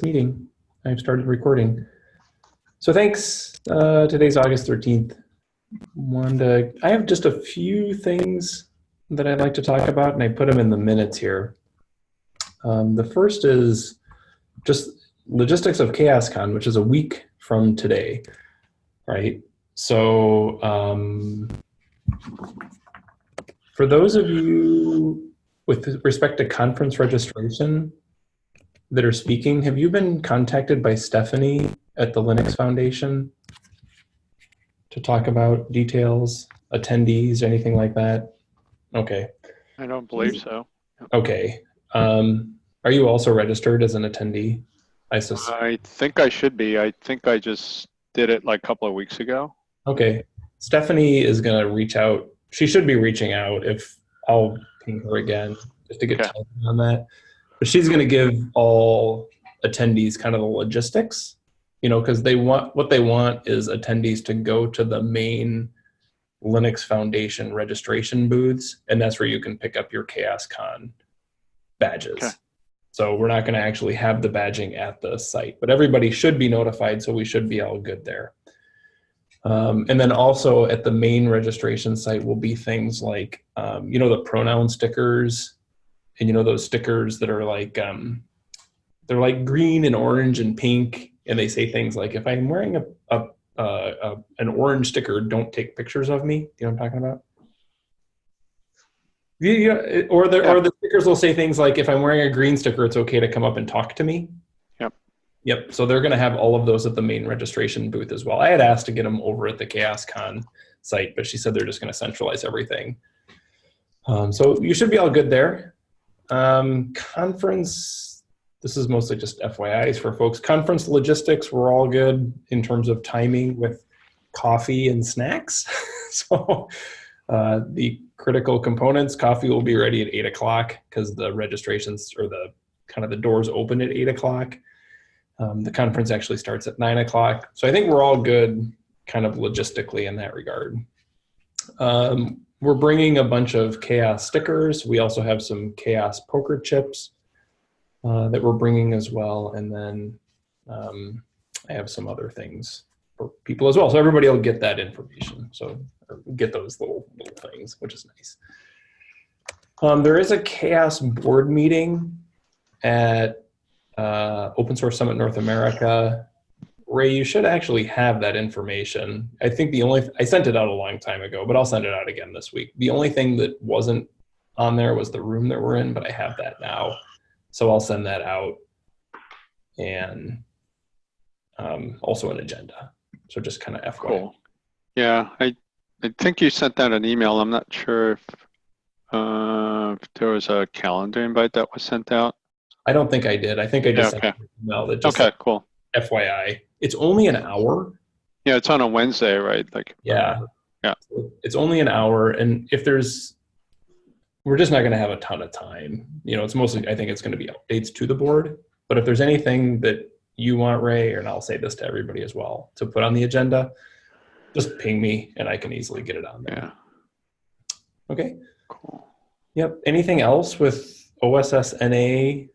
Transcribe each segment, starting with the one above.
meeting. I've started recording. So thanks. Uh, today's August 13th. Wanda, I have just a few things that I'd like to talk about, and I put them in the minutes here. Um, the first is just logistics of CHAOSScon, which is a week from today, right? So um, for those of you with respect to conference registration that are speaking, have you been contacted by Stephanie at the Linux Foundation to talk about details, attendees, anything like that? Okay. I don't believe so. Okay. Um, are you also registered as an attendee? I I think I should be. I think I just did it like a couple of weeks ago. Okay. Stephanie is going to reach out. She should be reaching out if I'll ping her again just to get Okay. on that. But she's going to give all attendees kind of the logistics, you know, because they want what they want is attendees to go to the main Linux Foundation registration booths, and that's where you can pick up your CHAOSScon badges. Okay. So we're not going to actually have the badging at the site, but everybody should be notified, so we should be all good there. Um, and then also at the main registration site will be things like, um, you know, the pronoun stickers, and you know those stickers that are like, um, they're like green and orange and pink, and they say things like, if I'm wearing a, a, a, a an orange sticker, don't take pictures of me. You know what I'm talking about? Yeah, yeah, or the or the stickers will say things like, if I'm wearing a green sticker, it's okay to come up and talk to me. Yep. Yep. So they're going to have all of those at the main registration booth as well. I had asked to get them over at the CHAOSScon site, but she said they're just going to centralize everything. Um, so you should be all good there. Um, conference, this is mostly just FYIs for folks. Conference logistics, we're all good in terms of timing with coffee and snacks. so uh, the critical components, coffee will be ready at eight o'clock because the registrations or the kind of the doors open at eight o'clock. Um, the conference actually starts at nine o'clock. So I think we're all good kind of logistically in that regard. Um, we're bringing a bunch of chaos stickers. We also have some chaos poker chips uh, that we're bringing as well. And then um, I have some other things for people as well. So everybody will get that information. So get those little little things, which is nice. Um, there is a chaos board meeting at uh, Open Source Summit North America. Ray, you should actually have that information. I think the only, I sent it out a long time ago, but I'll send it out again this week. The only thing that wasn't on there was the room that we're in, but I have that now. So I'll send that out and um, also an agenda. So just kind of FYI. Cool. Yeah, I, I think you sent out an email. I'm not sure if, uh, if there was a calendar invite that was sent out. I don't think I did. I think I just Yeah, sent an email that just Okay, cool. FYI. It's only an hour. Yeah, it's on a Wednesday, right? Like, Yeah. Yeah. It's only an hour. And if there's, we're just not going to have a ton of time. You know, it's mostly, I think it's going to be updates to the board. But if there's anything that you want, Ray, and I'll say this to everybody as well, to put on the agenda, just ping me and I can easily get it on there. yeah, Okay. cool. Yep. Anything else with OSSNA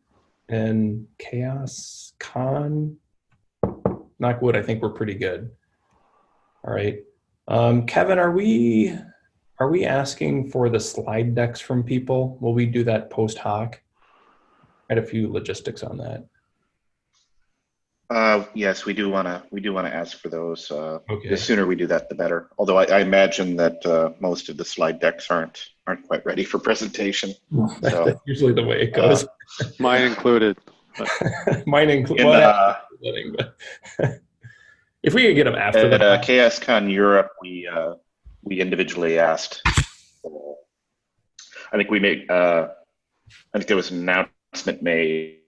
and CHAOSScon? Knock wood, I think we're pretty good. All right. Um, Kevin, are we are we asking for the slide decks from people? Will we do that post hoc? I had a few logistics on that. Uh, yes, we do want to, we do want to ask for those. Uh, Okay. the sooner we do that, the better. Although I, I imagine that, uh, most of the slide decks aren't, aren't quite ready for presentation. So, That's usually the way it goes. Mine included. Mine included. in, well, uh, but if we could get them after at, the uh, CHAOSScon Europe, we, uh, we individually asked. I think we made, uh, I think there was an announcement made.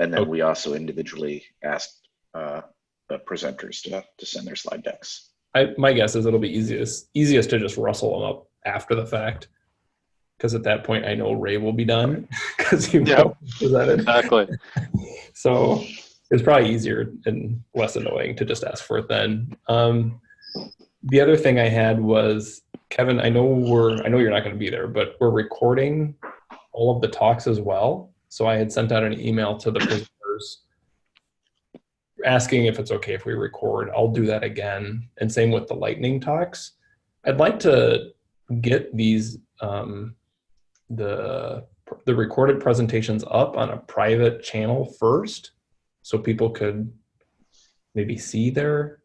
And then Okay. we also individually asked, uh, the presenters to, to send their slide decks. I, my guess is it'll be easiest easiest to just rustle them up after the fact, because at that point I know Ray will be done because you Yeah. know presented. Exactly. So it's probably easier and less annoying to just ask for it then. Um, the other thing I had was Kevin. I know we're I know you're not going to be there, but we're recording all of the talks as well. So I had sent out an email to the presenters asking if it's okay if we record. I'll do that again. And same with the lightning talks. I'd like to get these um, the the recorded presentations up on a private channel first, so people could maybe see their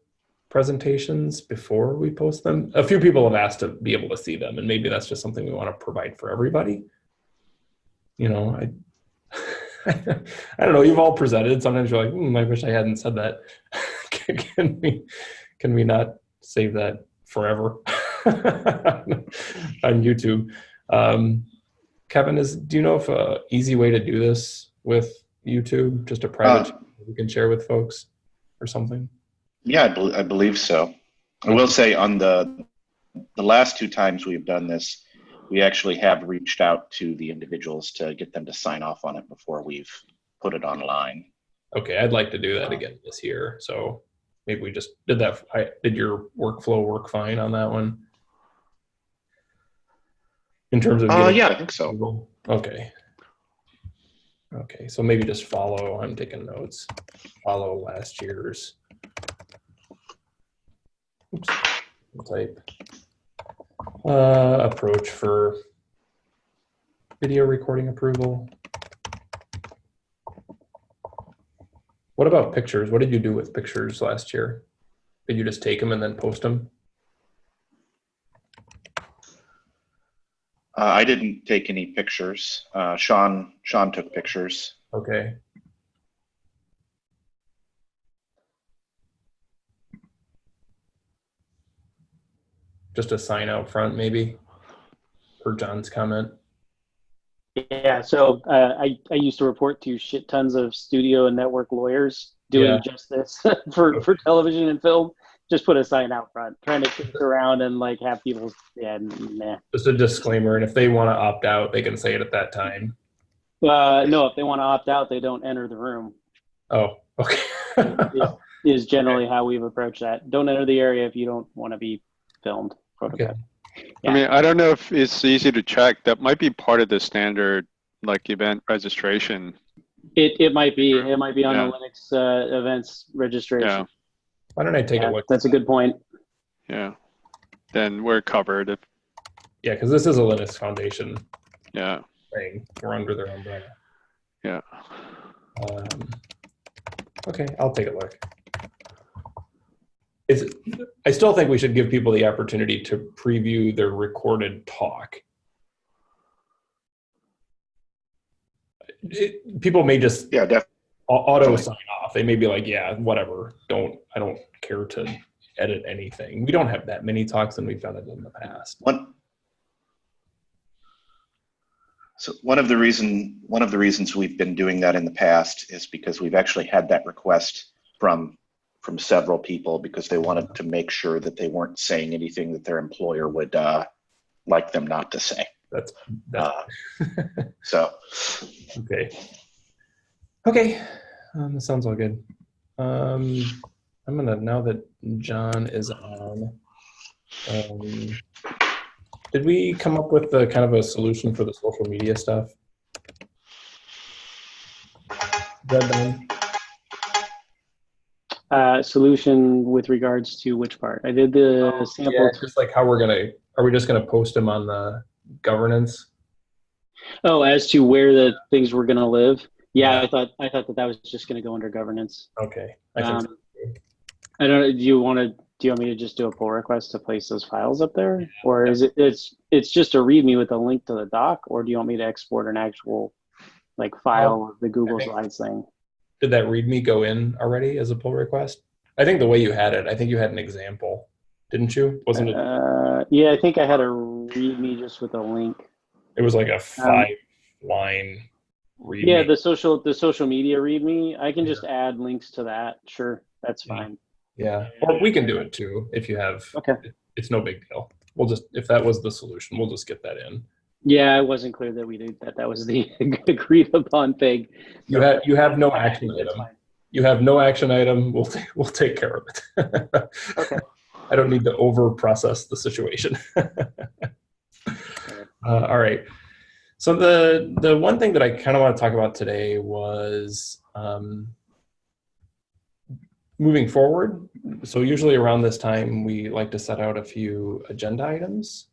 presentations before we post them. A few people have asked to be able to see them, and maybe that's just something we want to provide for everybody. You know, I I don't know. You've all presented. Sometimes you're like, hmm, I wish I hadn't said that. can, we can we not save that forever on YouTube? Um, Kevin, is do you know if a easy way to do this with YouTube, just a private Uh, we can share with folks or something? Yeah, I, bel I believe so. I will say on the the last two times we've done this, we actually have reached out to the individuals to get them to sign off on it before we've put it online. Okay, I'd like to do that again this year. So maybe we just did that. I did your workflow work fine on that one in terms of. Uh, yeah, I think so. Okay. Okay, so maybe just follow. I'm taking notes. Follow last year's. Oops. Type. Uh, approach for video recording approval. What about pictures? What did you do with pictures last year? Did you just take them and then post them? Uh, I didn't take any pictures. Uh, Sean Sean took pictures. Okay. Just a sign out front, maybe, for John's comment. Yeah, so uh, I I used to report to shit tons of studio and network lawyers doing Yeah. just this for for television and film. Just put a sign out front, trying to kick around and like have people. Yeah, nah. Just a disclaimer, and if they want to opt out, they can say it at that time. Uh, no, if they want to opt out, they don't enter the room. Oh, okay. Is, is generally how we've approached that. Don't enter the area if you don't want to be filmed. Protocol. I mean, I don't know if it's easy to check. That might be part of the standard, like event registration. It it might be it might be on Yeah. the Linux uh, events registration. Yeah, Why don't I take Yeah, a look? that's a good point. yeah. Then we're covered. If, Yeah, because this is a Linux Foundation yeah, thing. We're under their umbrella. yeah. Um, okay, I'll take a look. Is I still think we should give people the opportunity to preview their recorded talk. It- people may just Yeah, definitely. Au- auto sign off. They may be like, "Yeah, whatever. Don't I don't care to edit anything." We don't have that many talks, and we've done it in the past. One. So one of the reason one of the reasons we've been doing that in the past is because we've actually had that request from from several people because they wanted to make sure that they weren't saying anything that their employer would uh, like them not to say. That's that's Uh, so Okay. Okay. Um, that sounds all good. Um, I'm gonna now that John is on. Um, did we come up with the kind of a solution for the social media stuff? Is that done? Uh, solution with regards to which part? I did the sample. Yeah, just like how we're gonna. Are we just gonna post them on the governance? Oh, as to where the things were going to live. Yeah, Yeah. I thought I thought that that was just going to go under governance. Okay. I so. Um, I don't. know. Do you want to? Do you want me to just do a pull request to place those files up there, or is it? It's it's just a README with a link to the doc, or do you want me to export an actual like file of the Google Slides thing? Did that README go in already as a pull request? I think the way you had it, I think you had an example, didn't you? Wasn't it? Uh, yeah, I think I had a README just with a link. It was like a five line read. Yeah, the social the social media README. I can just add links to that. Sure, that's fine. yeah. Or we can do it too if you have. Okay. It's no big deal. We'll just if that was the solution, we'll just get that in. Yeah, it wasn't clear that we did that. That was the agreed upon thing. You have you have no action item. fine. You have no action item. We'll we'll take care of it. Okay. I don't need to over process the situation. Uh, all right. So the the one thing that I kind of want to talk about today was um, moving forward, so usually around this time, we like to set out a few agenda items.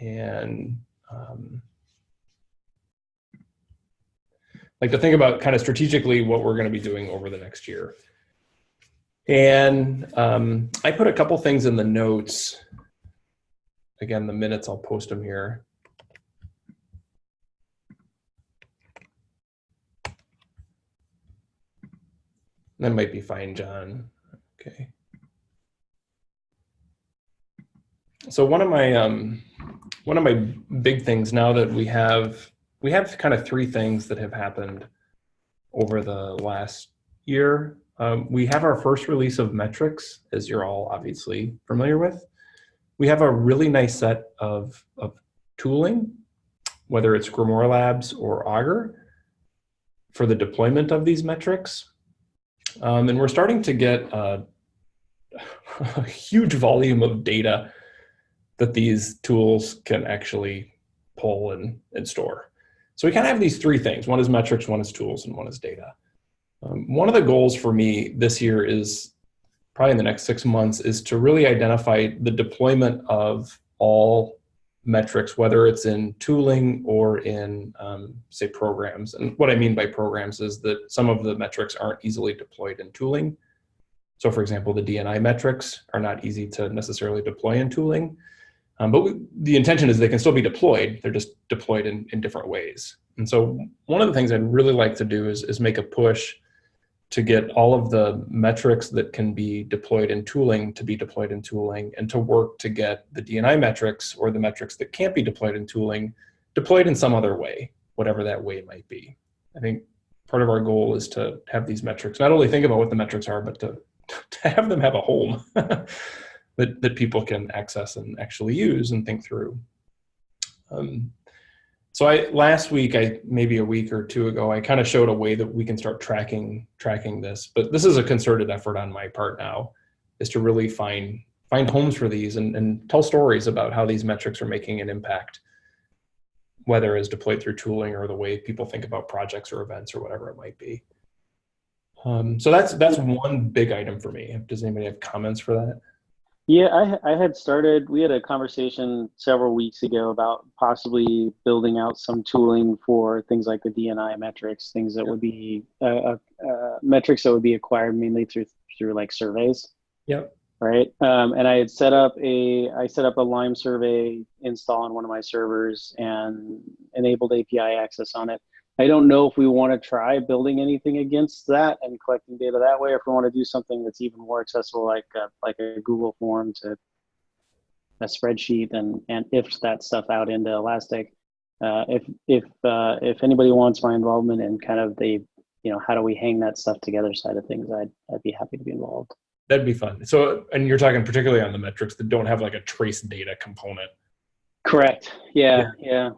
And um, like to think about kind of strategically what we're going to be doing over the next year. And um, I put a couple things in the notes. Again, the minutes, I'll post them here. That might be fine, John. Okay. So one of my um, one of my big things now that we have we have kind of three things that have happened over the last year. Um, we have our first release of metrics, as you're all obviously familiar with. We have a really nice set of, of tooling, whether it's Grimoire Labs or Augur, for the deployment of these metrics. Um, and we're starting to get a, a huge volume of data that these tools can actually pull and, and store. So we kind of have these three things. One is metrics, one is tools, and one is data. Um, one of the goals for me this year is probably in the next six months is to really identify the deployment of all metrics, whether it's in tooling or in, um, say, programs. And what I mean by programs is that some of the metrics aren't easily deployed in tooling. So for example, the DNI metrics are not easy to necessarily deploy in tooling. Um, but we, the intention is they can still be deployed. They're just deployed in, in different ways. And so one of the things I'd really like to do is, is make a push to get all of the metrics that can be deployed in tooling to be deployed in tooling and to work to get the DNI metrics or the metrics that can't be deployed in tooling deployed in some other way, whatever that way might be. I think part of our goal is to have these metrics, not only think about what the metrics are, but to, to have them have a home that, that people can access and actually use and think through. Um, so I last week, I maybe a week or two ago, I kind of showed a way that we can start tracking tracking this. But this is a concerted effort on my part now, is to really find find homes for these and, and tell stories about how these metrics are making an impact, whether it's deployed through tooling or the way people think about projects or events or whatever it might be. Um, so that's that's one big item for me. Does anybody have comments for that? Yeah, I, I had started, we had a conversation several weeks ago about possibly building out some tooling for things like the DNI metrics, things that would be uh, uh, uh, metrics that would be acquired mainly through through like surveys. Yep. Right. Um, and I had set up a I set up a Lime survey install on one of my servers and enabled API access on it. I don't know if we want to try building anything against that and collecting data that way, or if we want to do something that's even more accessible, like a, like a Google form to a spreadsheet and and if that stuff out into Elastic. Uh, if if uh, if anybody wants my involvement in kind of the you know how do we hang that stuff together side of things, I'd I'd be happy to be involved. That'd be fun. So, and you're talking particularly on the metrics that don't have like a trace data component. Correct. Yeah. Yeah. yeah.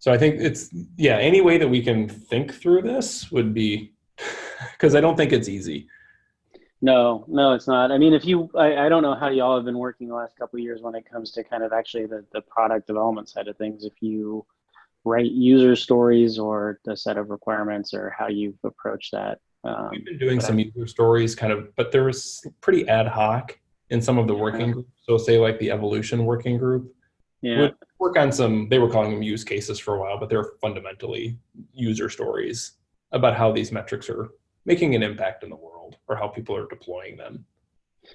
So I think it's, yeah, any way that we can think through this would be, because I don't think it's easy. No, no, it's not. I mean, if you, I, I don't know how y'all have been working the last couple of years when it comes to kind of actually the, the product development side of things. If you write user stories or the set of requirements or how you approach that. Um, We've been doing some I, user stories kind of, but there was pretty ad hoc in some of the working yeah. groups. So say like the evolution working group. Yeah work on some, they were calling them use cases for a while, but they're fundamentally user stories about how these metrics are making an impact in the world or how people are deploying them.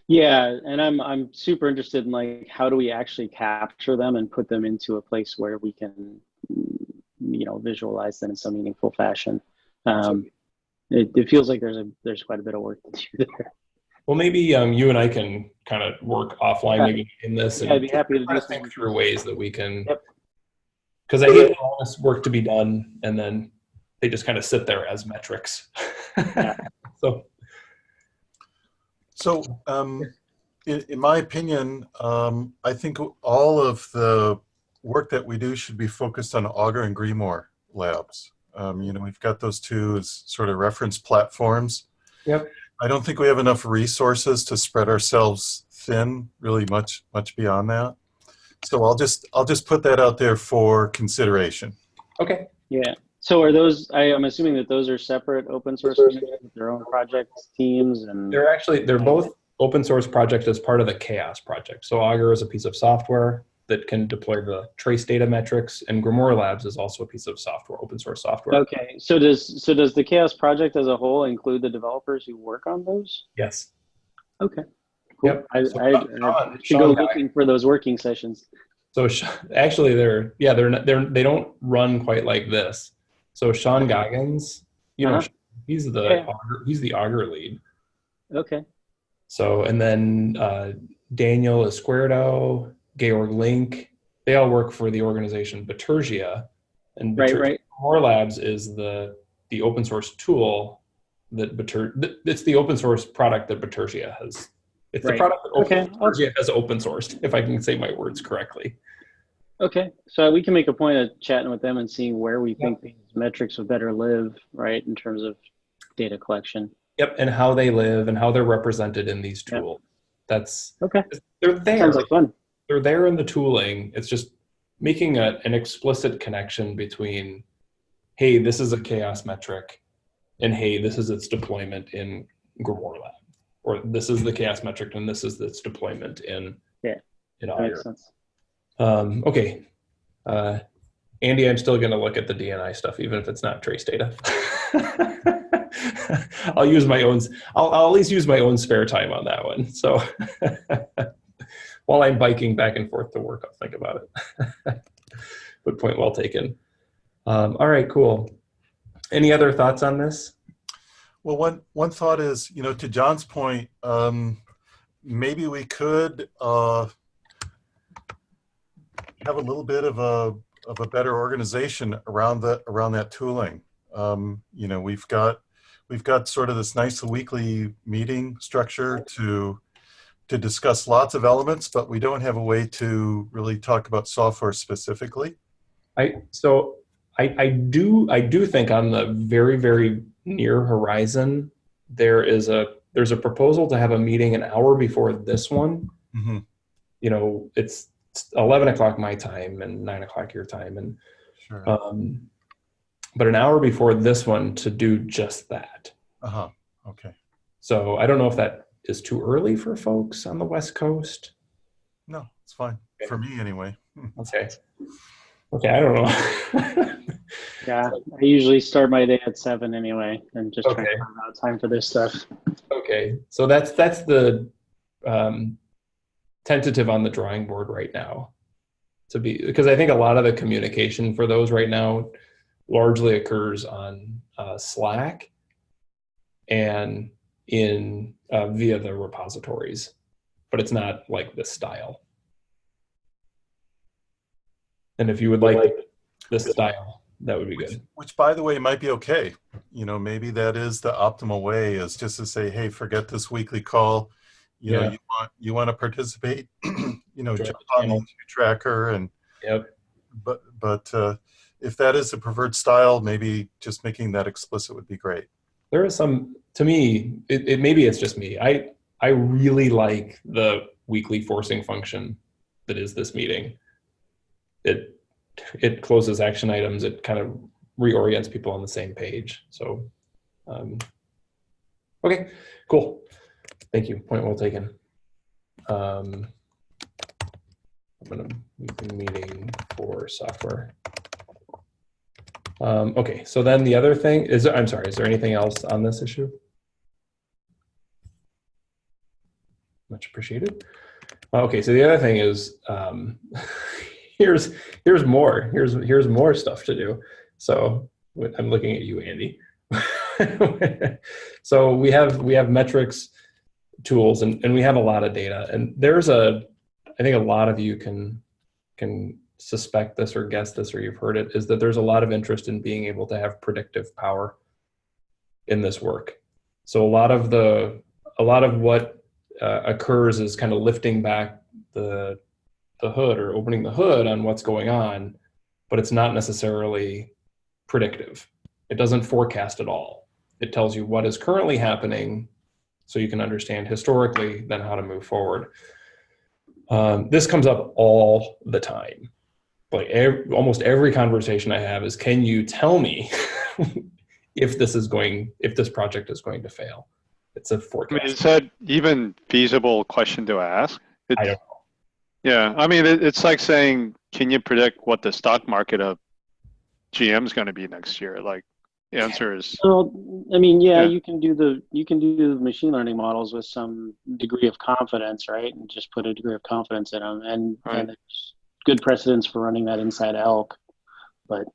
Yeah, and I'm I'm super interested in like how do we actually capture them and put them into a place where we can, you know, visualize them in some meaningful fashion. Um, it, it feels like there's a there's quite a bit of work to do there. Well, maybe um, you and I can kind of work offline, Yeah. maybe in this, Yeah, and I'd be happy to do think through ways that we can. Yep. Because I hate all this work to be done, and then they just kind of sit there as metrics. Yeah. so So, um, in, in my opinion, um, I think all of the work that we do should be focused on Augur and Grimoire labs. Um, you know, we've got those two as sort of reference platforms. Yep. I don't think we have enough resources to spread ourselves thin, really much, much beyond that. So I'll just, I'll just put that out there for consideration. okay, Yeah. So are those, I am assuming that those are separate open source communities with their own project teams and, They're actually they're both open source projects as part of the Chaos project. So Augur is a piece of software that can deploy the trace data metrics, and Grimoire Labs is also a piece of software, open source software. okay, so does, so does the Chaos project as a whole include the developers who work on those? Yes. Okay. Cool. Yep. I, So I, Sean- I should go Sean- looking for those working sessions. So actually, they're yeah they're not, they're they don't run quite like this. So Sean Goggins, you know, Uh-huh. he's the Yeah. Augur, he's the Augur lead. Okay. So and then uh, Daniel Izquierdo, Georg Link, they all work for the organization Bitergia, and Right, right. Core Labs is the the open source tool that Biter it's the open source product that Bitergia has. It's the product that open, Okay, Bitergia has open sourced, if I can say my words correctly. Okay, so we can make a point of chatting with them and seeing where we think these metrics would better live, right, in terms of data collection. Yep, and how they live and how they're represented in these Yep. tools. That's Okay, they're there. sounds like fun. They're there in the tooling. It's just making a, an explicit connection between, hey, this is a chaos metric, and hey, this is its deployment in Grimoire Lab, or this is the chaos metric and this is its deployment in Yeah, in Augur. makes sense. Um, okay, uh, Andy, I'm still going to look at the DNI stuff, even if it's not trace data. I'll use my own. I'll, I'll at least use my own spare time on that one. So while I'm biking back and forth to work, I'll think about it. but point well taken. Um, all right, cool. Any other thoughts on this? Well, one one thought is, you know, to John's point, um, maybe we could uh, have a little bit of a of a better organization around the around that tooling. Um, you know, we've got we've got sort of this nice weekly meeting structure to to discuss lots of elements, but we don't have a way to really talk about software specifically. I so I, I do I do think on the very very near horizon there is a there's a proposal to have a meeting an hour before this one. hmm You know, it's eleven o'clock my time and nine o'clock your time, and Sure. um, but an hour before this one to do just that. Uh huh. Okay. So I don't know if that is too early for folks on the West Coast. No, it's fine for me anyway. Okay. Okay, I don't know. Yeah, I usually start my day at seven anyway, and just try Okay. to find out time for this stuff. Okay, so that's that's the um, tentative on the drawing board right now. To be because I think a lot of the communication for those right now largely occurs on uh, Slack and in uh, via the repositories, but it's not like this style. And if you would like this style, that would be Which, good. which, by the way, might be okay. You know, maybe that is the optimal way is just to say, hey, forget this weekly call. You know, Yeah. you want you want to participate. you know, Sure. jump on the tracker and Yep. but but uh, if that is the preferred style, maybe just making that explicit would be great. there is some to me it, it maybe it's just me. I i really like the weekly forcing function that is this meeting. It it closes action items. It kind of reorients people on the same page. So um, okay cool. Thank you. Point well taken. Um, i'm gonna meeting for software. Um, okay, so then the other thing is, I'm sorry, is there anything else on this issue? Much appreciated. Okay, so the other thing is, um, here's here's more. Here's here's more stuff to do. So I'm looking at you, Andy. so we have we have metrics tools and, and we have a lot of data and there's a I think a lot of you can can suspect this or guess this or you've heard it is that there's a lot of interest in being able to have predictive power in this work so a lot of the a lot of what uh, occurs is kind of lifting back the the hood or opening the hood on what's going on but it's not necessarily predictive. It doesn't forecast at all. It tells you what is currently happening so you can understand historically then how to move forward. Um, this comes up all the time. Like ev almost every conversation I have is, can you tell me if this is going, if this project is going to fail? It's a I mean, forecast. is that even feasible question to ask? I don't know. Yeah, I mean, it, it's like saying, can you predict what the stock market of GM is going to be next year? Like, the answer is, Well, I mean, yeah, Yeah. you can do the you can do the machine learning models with some degree of confidence, right? And just put a degree of confidence in them, and, Right. and there's good precedence for running that inside Elk. But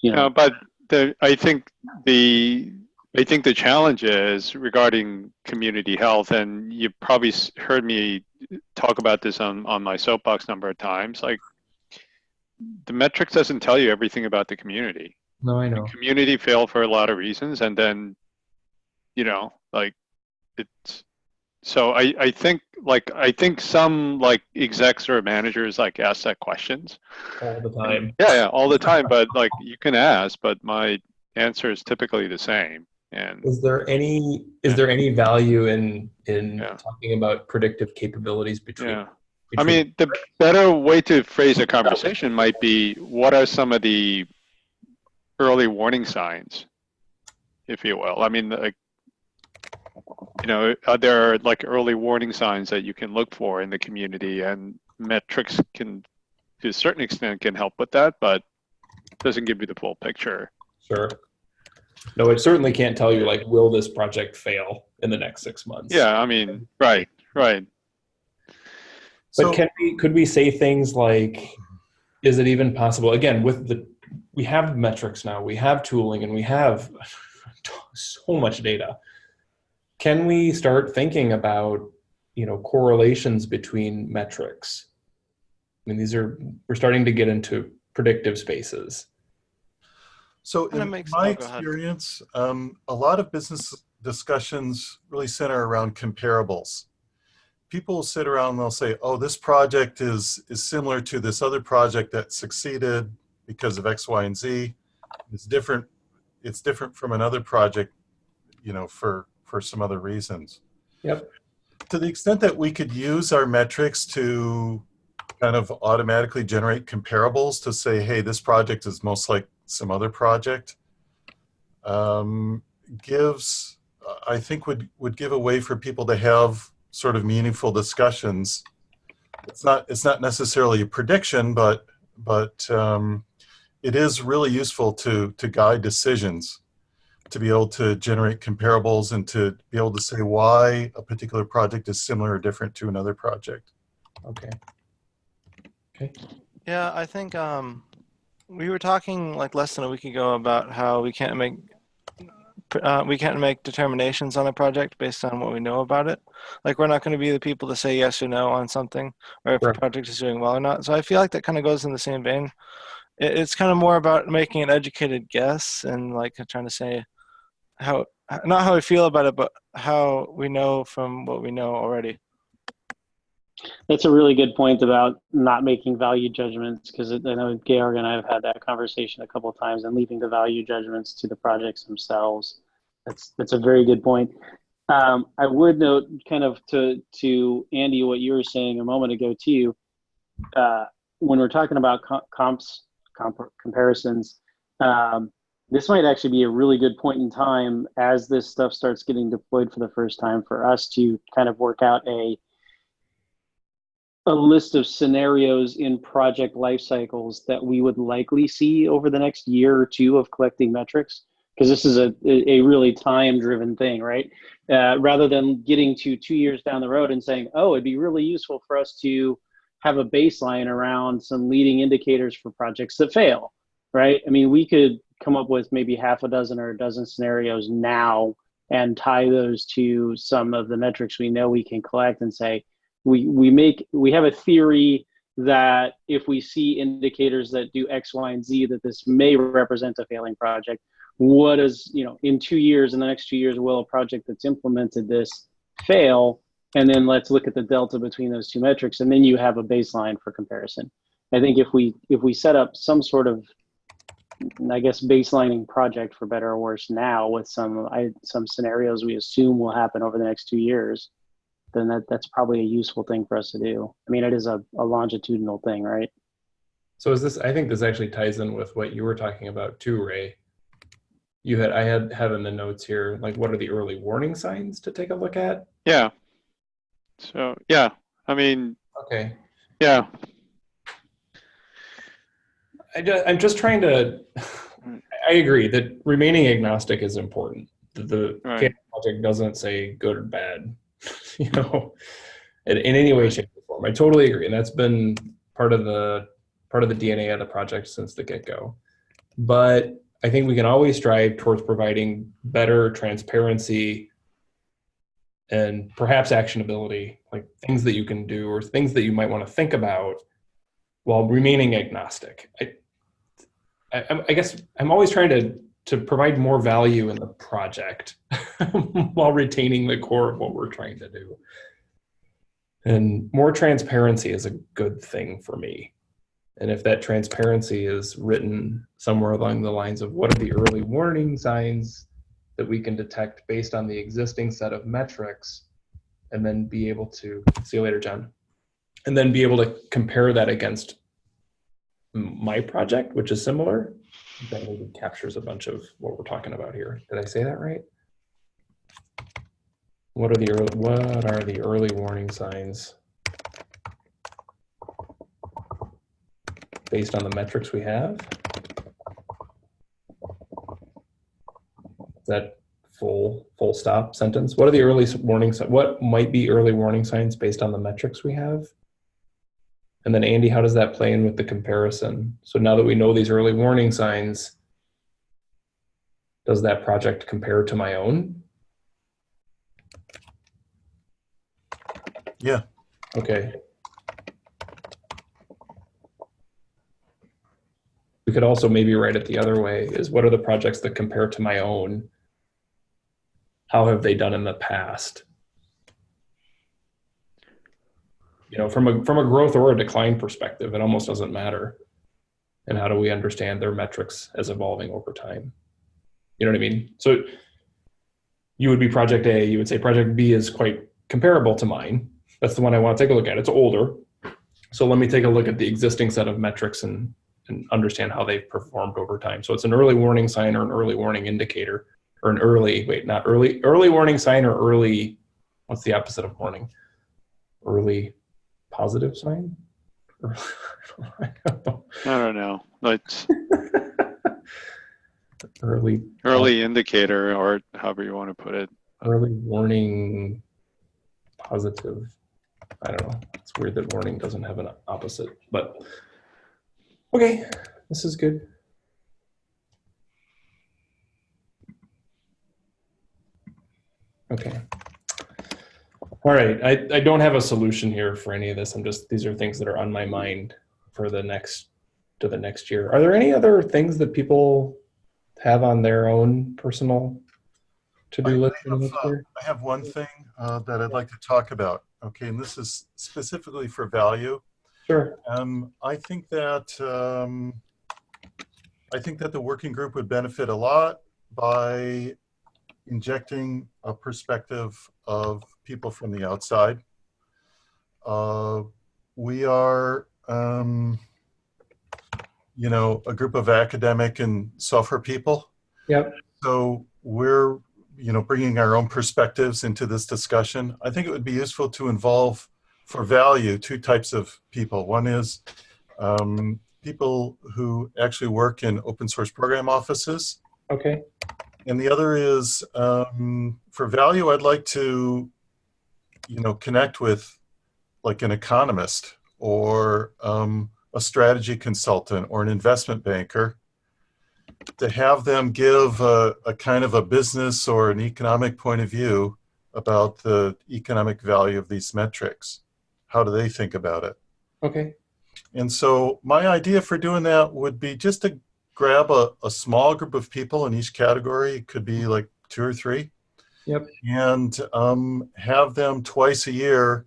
you you know, know, but the, I think the, I think the challenge is regarding community health, and you probably heard me talk about this on, on my soapbox number of times, like, the metrics doesn't tell you everything about the community. No, I know. community fail for a lot of reasons and then you know like it's so i i think like i think some like execs or managers like ask that questions All the time. yeah yeah all the time but like you can ask but my answer is typically the same and Is there any is there any value in in Yeah. talking about predictive capabilities between? yeah i mean the better way to phrase a conversation might be what are some of the early warning signs if you will i mean like you know are there like early warning signs that you can look for in the community and metrics can to a certain extent can help with that but doesn't give you the full picture Sure. No, it certainly can't tell you like, will this project fail in the next six months? yeah i mean right right But So, can we could we say things like, is it even possible? Again, with the we have metrics now, we have tooling, and we have so much data. Can we start thinking about you know correlations between metrics? I mean, these are we're starting to get into predictive spaces. So in makes- my go ahead. experience, um, a lot of business discussions really center around comparables. People will sit around and they'll say, "Oh, this project is is similar to this other project that succeeded because of X, Y, and Z. It's different. It's different from another project, you know, for for some other reasons." Yep. To the extent that we could use our metrics to kind of automatically generate comparables to say, "Hey, this project is most like some other project," um, gives I think would would give a way for people to have sort of meaningful discussions. It's not it's not necessarily a prediction, but but um, it is really useful to to guide decisions, to be able to generate comparables and to be able to say why a particular project is similar or different to another project. Okay. Okay. Yeah, I think um, we were talking like less than a week ago about how we can't make uh, we can't make determinations on a project based on what we know about it. Like we're not going to be the people to say yes or no on something, or if a project is doing well or not. So I feel like that kind of goes in the same vein. It, it's kind of more about making an educated guess and like trying to say how not how we feel about it, but how we know from what we know already. That's a really good point about not making value judgments because I know Georg and I have had that conversation a couple of times and leaving the value judgments to the projects themselves. That's that's a very good point. Um, I would note, kind of to to Andy, what you were saying a moment ago too. Uh, when we're talking about co- comps, comp- comparisons, um, this might actually be a really good point in time as this stuff starts getting deployed for the first time for us to kind of work out a a list of scenarios in project life cycles that we would likely see over the next year or two of collecting metrics because this is a, a really time driven thing right? Uh, rather than getting to two years down the road and saying oh it'd be really useful for us to have a baseline around some leading indicators for projects that fail right? I mean we could come up with maybe half a dozen or a dozen scenarios now and tie those to some of the metrics we know we can collect and say we we make we have a theory that if we see indicators that do x y and z that this may represent a failing project what is you know in two years in the next two years will a project that's implemented this fail? And then let's look at the delta between those two metrics and then you have a baseline for comparison. I think if we if we set up some sort of i guess baselining project for better or worse now with some I, some scenarios we assume will happen over the next two years then that, that's probably a useful thing for us to do i mean it is a, a longitudinal thing right So is this, I think this actually ties in with what you were talking about too, Ray. You had, I had, have in the notes here, like what are the early warning signs to take a look at? Yeah. So, yeah, I mean, Okay. yeah, I just, I'm just trying to, I agree that remaining agnostic is important. The, the Right. Project doesn't say good or bad, you know, in, in any way, shape, or form. I totally agree. And that's been part of the, part of the DNA of the project since the get-go. But I think we can always strive towards providing better transparency and perhaps actionability, like things that you can do or things that you might want to think about while remaining agnostic. I, I, I guess I'm always trying to to provide more value in the project while retaining the core of what we're trying to do. And more transparency is a good thing for me. And if that transparency is written somewhere along the lines of what are the early warning signs that we can detect based on the existing set of metrics, and then be able to see you later, John, and then be able to compare that against my project, which is similar, that maybe captures a bunch of what we're talking about here. Did I say that right? What are the early, what are the early warning signs based on the metrics we have? Is that full full stop sentence? What are the early warning What might be early warning signs based on the metrics we have? And then Andy, how does that play in with the comparison? So now that we know these early warning signs, does that project compare to my own? Yeah. Okay. We could also maybe write it the other way is what are the projects that compare to my own? How have they done in the past? You know, from a from a growth or a decline perspective, it almost doesn't matter. And how do we understand their metrics as evolving over time? You know what I mean? So you would be project A, you would say project B is quite comparable to mine. That's the one I want to take a look at. It's older. So let me take a look at the existing set of metrics and, and understand how they've performed over time. So it's an early warning sign or an early warning indicator or an early, wait, not early, early warning sign or early, what's the opposite of warning? Early positive sign? I don't know. I don't know. Let's early, early uh, indicator or however you want to put it. early warning positive. I don't know. It's weird that warning doesn't have an opposite, but okay, this is good. Okay. All right. I, I don't have a solution here for any of this. I'm just, these are things that are on my mind for the next, to the next year. Are there any other things that people have on their own personal to-do I- I list have, uh. I have one thing uh, that I'd like to talk about. Okay, and this is specifically for value. Sure. Um, I think that um, I think that the working group would benefit a lot by injecting a perspective of people from the outside. Uh, we are, um, you know, a group of academic and software people. Yep. So we're, you know, bringing our own perspectives into this discussion. I think it would be useful to involve for value two types of people. One is um, people who actually work in open source program offices. Okay. And the other is um, for value, I'd like to, you know, connect with like an economist or um, a strategy consultant or an investment banker to have them give a, a kind of a business or an economic point of view about the economic value of these metrics. How do they think about it? Okay. And so my idea for doing that would be just to grab a, a small group of people in each category. It could be like two or three. Yep. And um, have them twice a year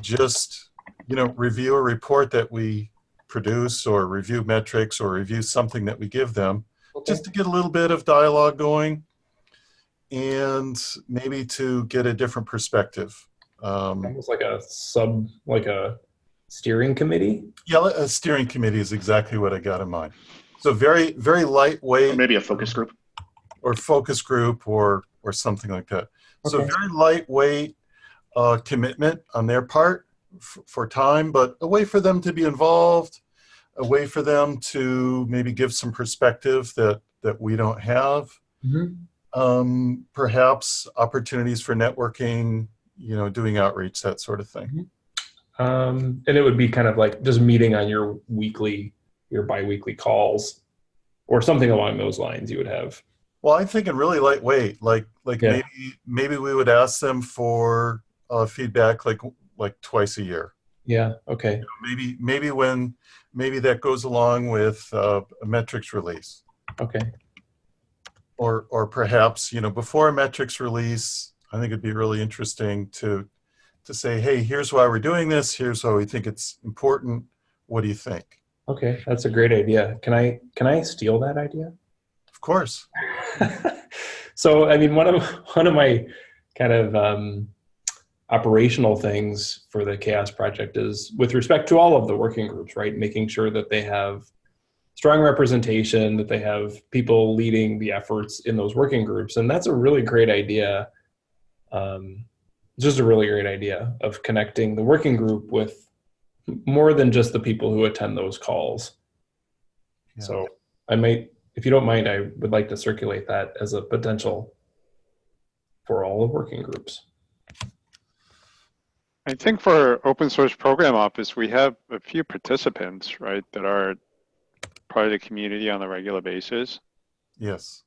just, you know, review a report that we produce or review metrics or review something that we give them Okay. just to get a little bit of dialogue going and maybe to get a different perspective. Um, Almost like a sub, like a steering committee. Yeah, a steering committee is exactly what I got in mind. So very, very lightweight Or maybe a focus group. or focus group or or something like that. So very lightweight uh, commitment on their part f- for time, but a way for them to be involved, a way for them to maybe give some perspective that that we don't have. Um, perhaps opportunities for networking, you know, doing outreach, that sort of thing. Um, and it would be kind of like just meeting on your weekly, your biweekly calls, or something along those lines. You would have. Well, I'm thinking really lightweight, like like Yeah. maybe maybe we would ask them for uh, feedback like like twice a year. Yeah. Okay. maybe maybe when maybe that goes along with uh, a metrics release Okay. or or perhaps you know before a metrics release i think it'd be really interesting to to say hey here's why we're doing this here's why we think it's important what do you think Okay. That's a great idea. Can I can I steal that idea? of course so I mean, one of one of my kind of um, operational things for the CHAOSS Project is with respect to all of the working groups, right? Making sure that they have strong representation, that they have people leading the efforts in those working groups, and that's a really great idea. Um, just a really great idea of connecting the working group with more than just the people who attend those calls. Yeah. So I might, if you don't mind, I would like to circulate that as a potential for all the working groups. I think for open source program office, we have a few participants, right, that are part of the community on a regular basis. yes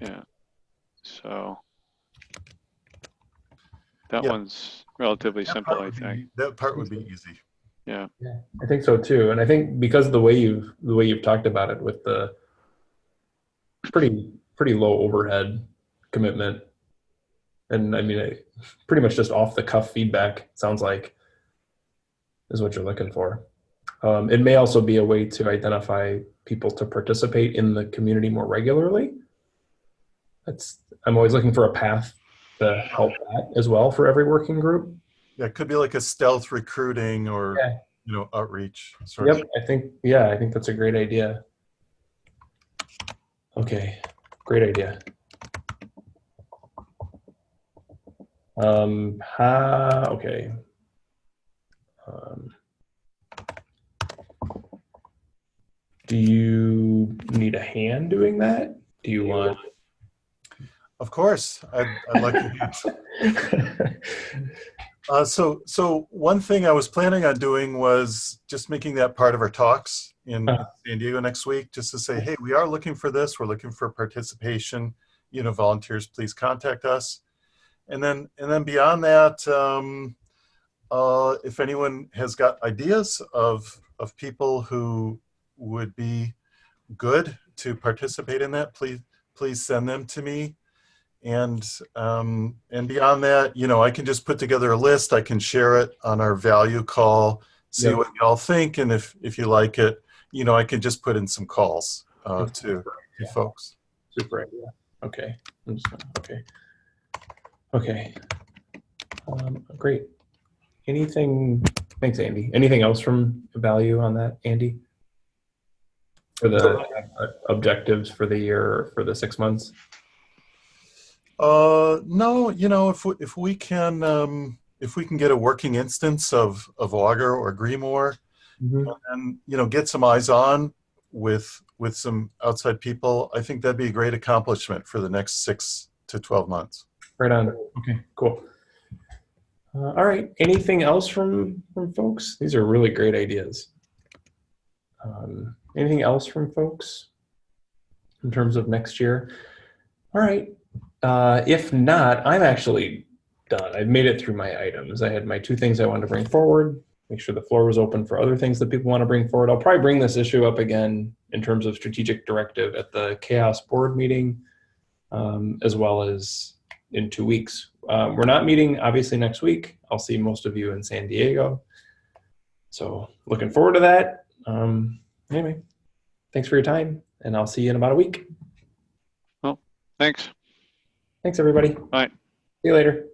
Yeah. So that Yeah. one's relatively That simple, I would be- think. that part would be easy Yeah. I think so too, and I think because of the way you've the way you've talked about it with the pretty pretty low overhead commitment, and I mean, I, pretty much just off the cuff feedback sounds like is what you're looking for. Um, it may also be a way to identify people to participate in the community more regularly. That's I'm always looking for a path to help that as well for every working group. yeah it could be like a stealth recruiting or Yeah. you know outreach sort of Yep, I think yeah, I think that's a great idea. Okay, great idea. Um, ha, okay. Um, do you need a hand doing that? Do you want? of course i'd, I'd like to Uh, so, so one thing I was planning on doing was just making that part of our talks in Uh. San Diego next week, just to say, hey, we are looking for this. We're looking for participation. You know, volunteers, please contact us. And then, and then beyond that, um, uh, if anyone has got ideas of of people who would be good to participate in that, please please send them to me and um, and beyond that, you know, I can just put together a list. I can share it on our value call, see Yeah. what y'all think, and if if you like it, you know, I can just put in some calls uh, to, to Yeah. folks. Super idea. Okay. I'm just gonna, okay. Okay. Um, great. Anything, thanks, Andy. Anything else from value on that, Andy? For the uh, objectives for the year, or for the six months? Uh, no, you know, if we, if we can um, if we can get a working instance of of Augur or Grimoire, and you know, get some eyes on with with some outside people, I think that'd be a great accomplishment for the next six to twelve months. Right on. Okay, cool. Uh, all right. Anything else from from folks? These are really great ideas. Um, anything else from folks in terms of next year? All right. Uh, if not, I'm actually done. I've made it through my items. I had my two things I wanted to bring forward. Make sure the floor was open for other things that people want to bring forward. I'll probably bring this issue up again in terms of strategic directive at the CHAOSS board meeting, um, as well as in two weeks. Um, we're not meeting obviously next week. I'll see most of you in San Diego. So looking forward to that. Um, anyway, thanks for your time and I'll see you in about a week. Well, thanks. Thanks everybody. Bye. See you later.